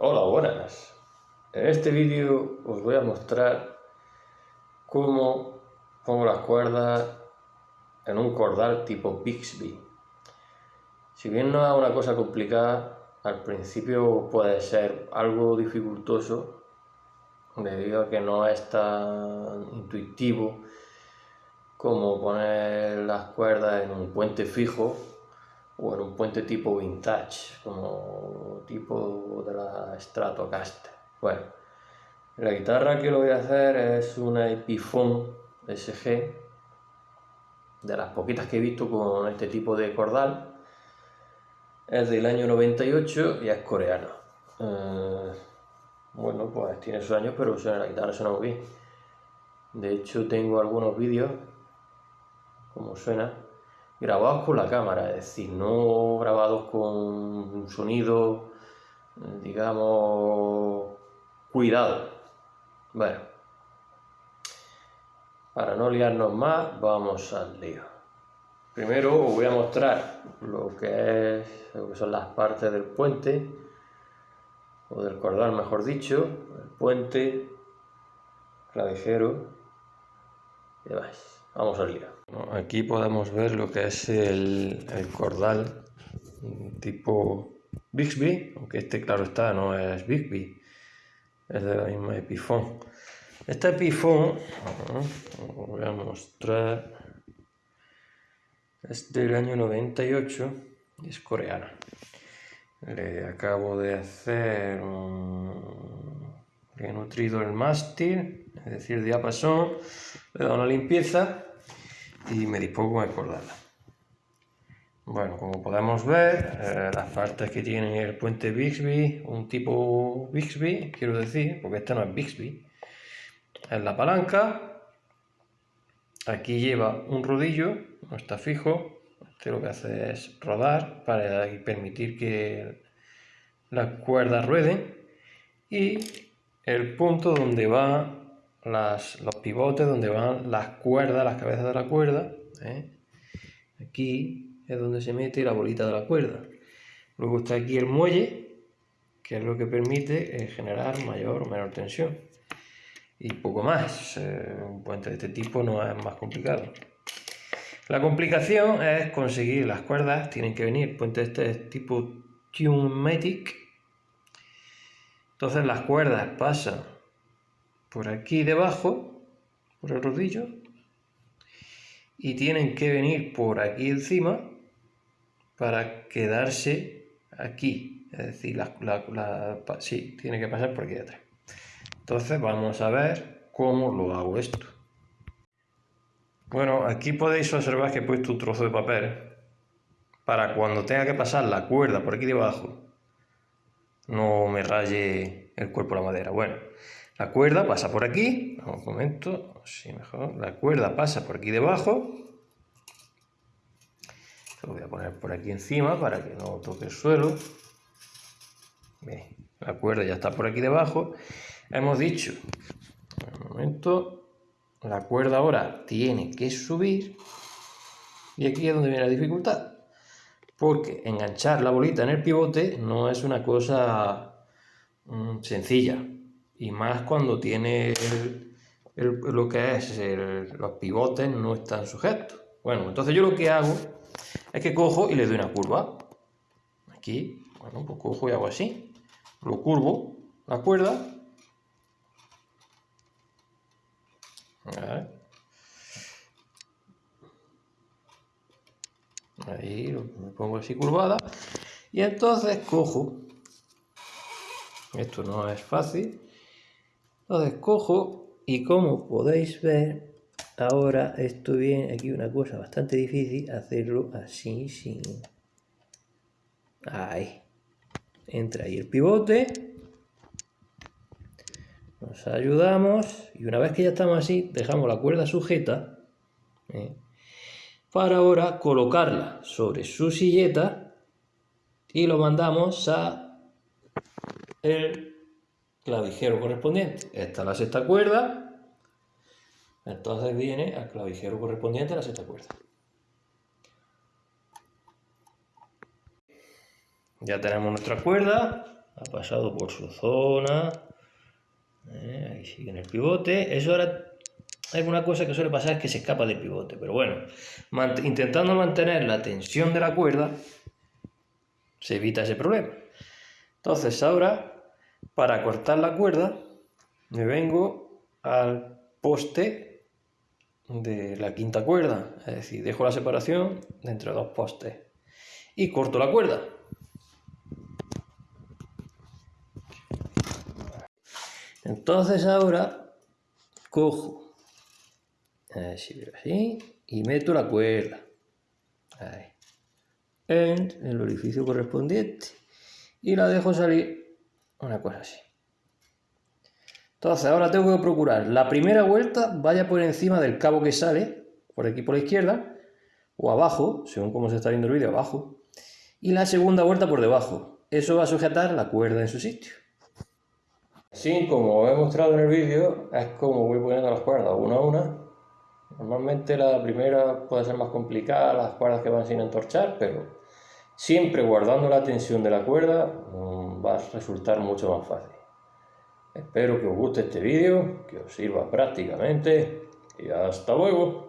Hola, buenas. En este vídeo os voy a mostrar cómo pongo las cuerdas en un cordal tipo Bixby. Si bien no es una cosa complicada, al principio puede ser algo dificultoso debido a que no es tan intuitivo como poner las cuerdas en un puente fijo o en un puente tipo vintage, como tipo de la Stratocaster. Bueno, la guitarra que lo voy a hacer es una Epiphone SG, de las poquitas que he visto con este tipo de cordal. Es del año 98 y es coreana. Eh, bueno, pues tiene sus años, pero suena, la guitarra suena muy bien. De hecho, tengo algunos vídeos, como suena, grabados con la cámara, es decir, no grabados con un sonido, digamos, cuidado. Bueno, para no liarnos más, vamos al lío. Primero os voy a mostrar lo que, es, lo que son las partes del puente, o del cordal mejor dicho, el puente, clavijero y demás. Vamos al lío. Aquí podemos ver lo que es el, cordal tipo Bixby, aunque este claro está, no es Bixby, es de la misma Epiphone. Esta Epiphone, os voy a mostrar, es del año 98 y es coreana. Le acabo de hacer un... he nutrido el mástil, es decir, diapasón, le he dado una limpieza y me dispongo a acordarla. Bueno, como podemos ver, eh, las partes que tiene el puente Bixby, un tipo Bixby, quiero decir, porque este no es Bixby, es la palanca, aquí lleva un rodillo, no está fijo, este lo que hace es rodar para permitir que las cuerdas rueden. Y el punto donde van los pivotes donde van las cuerdas, las cabezas de la cuerda. ¿eh? Aquí es donde se mete la bolita de la cuerda. Luego está aquí el muelle, que es lo que permite eh, generar mayor o menor tensión. Y poco más. Eh, un puente de este tipo no es más complicado. La complicación es conseguir las cuerdas, tienen que venir puentes de este tipo Tunematic. Entonces las cuerdas pasan por aquí debajo, por el rodillo, y tienen que venir por aquí encima para quedarse aquí. Es decir, la, sí, tiene que pasar por aquí detrás. Entonces vamos a ver cómo lo hago esto. Bueno, aquí podéis observar que he puesto un trozo de papel para cuando tenga que pasar la cuerda por aquí debajo no me raye el cuerpo la madera. Bueno, la cuerda pasa por aquí, un momento, así mejor, la cuerda pasa por aquí debajo, lo voy a poner por aquí encima para que no toque el suelo, la cuerda ya está por aquí debajo, hemos dicho, un momento, la cuerda ahora tiene que subir, y aquí es donde viene la dificultad, porque enganchar la bolita en el pivote no es una cosa mm, sencilla, y más cuando tiene lo que es los pivotes no están sujetos. Bueno, entonces yo lo que hago es que cojo y le doy una curva. Aquí, bueno, pues cojo y hago así. Lo curvo, la cuerda. Ahí lo pongo así curvada. Y entonces cojo. Esto no es fácil entonces cojo y como podéis ver, ahora esto viene aquí una cosa bastante difícil, hacerlo así, sin... Ahí. Entra ahí el pivote. Nos ayudamos y una vez que ya estamos así, dejamos la cuerda sujeta ¿eh? para ahora colocarla sobre su silleta y lo mandamos a el clavijero correspondiente. Esta es la sexta cuerda, entonces viene al clavijero correspondiente a la sexta cuerda. Ya tenemos nuestra cuerda, ha pasado por su zona, eh, ahí sigue en el pivote, eso ahora hay una cosa que suele pasar es que se escapa del pivote, pero bueno, intentando mantener la tensión de la cuerda, se evita ese problema. Entonces ahora, para cortar la cuerda, me vengo al poste de la quinta cuerda, es decir, dejo la separación entre dos postes y corto la cuerda. Entonces ahora cojo, así, y meto la cuerda. En el orificio correspondiente y la dejo salir una cosa así. Entonces ahora tengo que procurar la primera vuelta vaya por encima del cabo que sale, por aquí por la izquierda, o abajo, según como se está viendo el vídeo, abajo, y la segunda vuelta por debajo. Eso va a sujetar la cuerda en su sitio. Sí, como he mostrado en el vídeo, es como voy poniendo las cuerdas una a una. Normalmente la primera puede ser más complicada, las cuerdas que van sin entorchar, pero siempre guardando la tensión de la cuerda mm, va a resultar mucho más fácil. Espero que os guste este vídeo, que os sirva prácticamente y hasta luego.